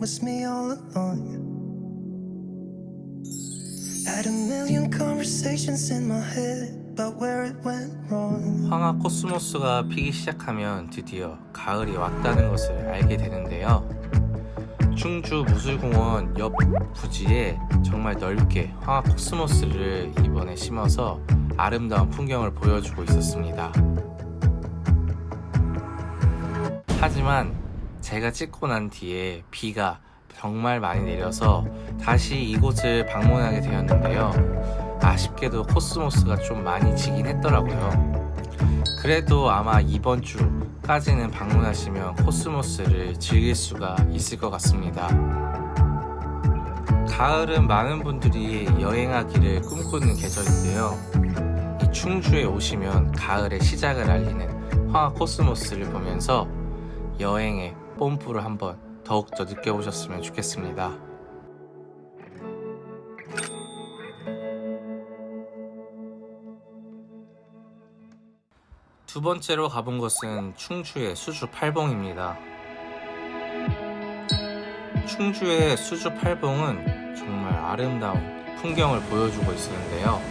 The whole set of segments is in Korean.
was me all along. Had a million conversations in my head about where it went wrong. 황화 코스모스가 피기 시작하면 드디어 가을이 왔다는 것을 알게 되는데요. 충주 무술공원 옆 부지에 정말 넓게 황화 코스모스를 이번에 심어서 아름다운 풍경을 보여주고 있었습니다. 하지만 제가 찍고 난 뒤에 비가 정말 많이 내려서 다시 이곳을 방문하게 되었는데요. 아쉽게도 코스모스가 좀 많이 지긴 했더라고요. 그래도 아마 이번 주까지는 방문하시면 코스모스를 즐길 수가 있을 것 같습니다. 가을은 많은 분들이 여행하기를 꿈꾸는 계절인데요. 이 충주에 오시면 가을의 시작을 알리는 황화 코스모스를 보면서 여행의 뽐뿌를 한번 더욱 더 느껴보셨으면 좋겠습니다. 두 번째로 가본 곳은 충주의 수주 팔봉입니다. 충주의 수주 팔봉은 정말 아름다운 풍경을 보여주고 있었는데요.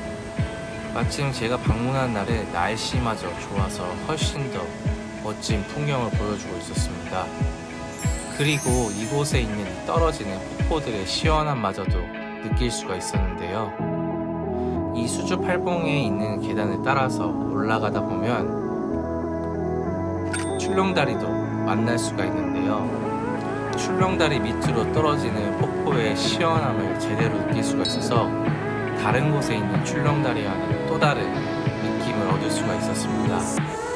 마침 제가 방문한 날에 날씨마저 좋아서 훨씬 더 멋진 풍경을 보여주고 있었습니다. 그리고 이곳에 있는 떨어지는 폭포들의 시원함마저도 느낄 수가 있었는데요. 이 수주 팔봉에 있는 계단을 따라서 올라가다 보면 출렁다리도 만날 수가 있는데요. 출렁다리 밑으로 떨어지는 폭포의 시원함을 제대로 느낄 수가 있어서 다른 곳에 있는 출렁다리와는 또 다른 느낌을 얻을 수가 있었습니다.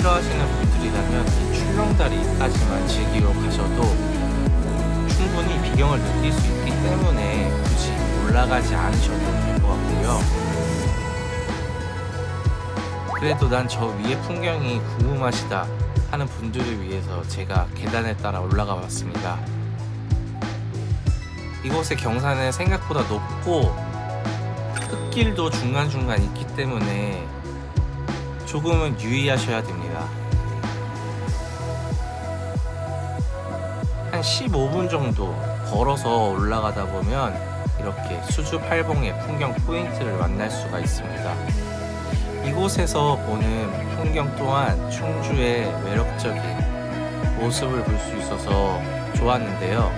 싫어하시는 분들이라면 이 출렁다리까지만 즐기러 가셔도 충분히 비경을 느낄 수 있기 때문에 굳이 올라가지 않으셔도 될 것 같고요. 그래도 난 저 위의 풍경이 궁금하시다 하는 분들을 위해서 제가 계단을 따라 올라가 봤습니다. 이곳의 경사는 생각보다 높고 흙길도 중간중간 있기 때문에 조금은 유의하셔야 됩니다. 한 15분 정도 걸어서 올라가다 보면 이렇게 수주 팔봉의 풍경 포인트를 만날 수가 있습니다. 이곳에서 보는 풍경 또한 충주의 매력적인 모습을 볼 수 있어서 좋았는데요.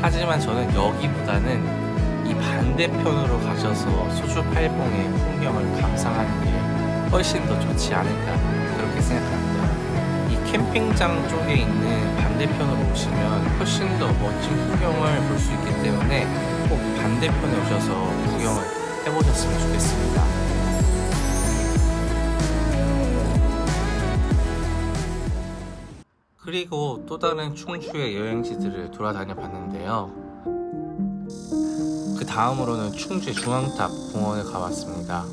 하지만 저는 여기보다는 이 반대편으로 가셔서 수주 팔봉의 풍경을 감상하는 게 훨씬 더 좋지 않을까 그렇게 생각합니다. 이 캠핑장 쪽에 있는 반대편으로 오시면 훨씬 더 멋진 풍경을 볼 수 있기 때문에 꼭 반대편에 오셔서 구경을 해보셨으면 좋겠습니다. 그리고 또 다른 충주의 여행지들을 돌아다녀 봤는데요. 그 다음으로는 충주 중앙탑 공원에 가봤습니다.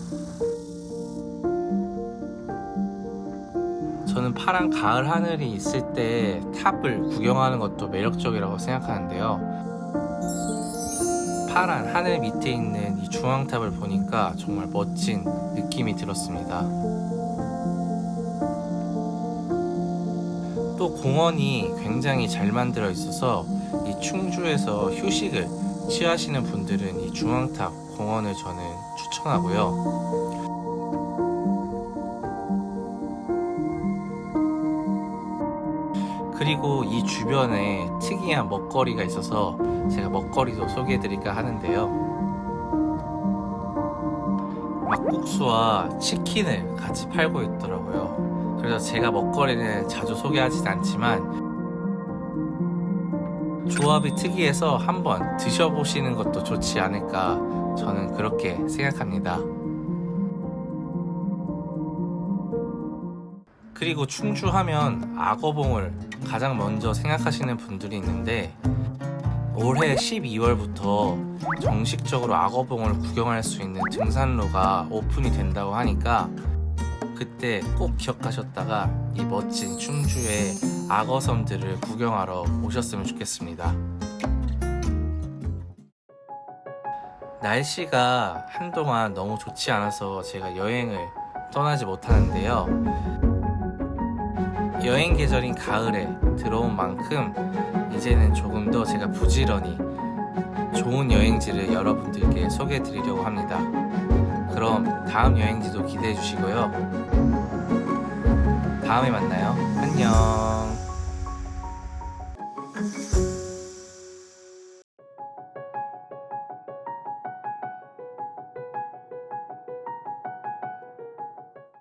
저는 파란 가을 하늘이 있을 때 탑을 구경하는 것도 매력적이라고 생각하는데요. 파란 하늘 밑에 있는 이 중앙탑을 보니까 정말 멋진 느낌이 들었습니다. 또 공원이 굉장히 잘 만들어 있어서 이 충주에서 휴식을 취하시는 분들은 이 중앙탑 공원을 저는 추천하고요. 그리고 이 주변에 특이한 먹거리가 있어서 제가 먹거리도 소개해 드릴까 하는데요 막국수와 치킨을 같이 팔고 있더라고요 그래서 제가 먹거리는 자주 소개하진 않지만 조합이 특이해서 한번 드셔보시는 것도 좋지 않을까 저는 그렇게 생각합니다. 그리고 충주하면 악어봉을 가장 먼저 생각하시는 분들이 있는데 올해 12월부터 정식적으로 악어봉을 구경할 수 있는 등산로가 오픈이 된다고 하니까 그때 꼭 기억하셨다가 이 멋진 충주의 악어섬들을 구경하러 오셨으면 좋겠습니다. 날씨가 한동안 너무 좋지 않아서 제가 여행을 떠나지 못하는데요. 여행 계절인 가을에 들어온 만큼 이제는 조금 더 제가 부지런히 좋은 여행지를 여러분들께 소개해 드리려고 합니다. 그럼 다음 여행지도 기대해 주시고요. 다음에 만나요. 안녕.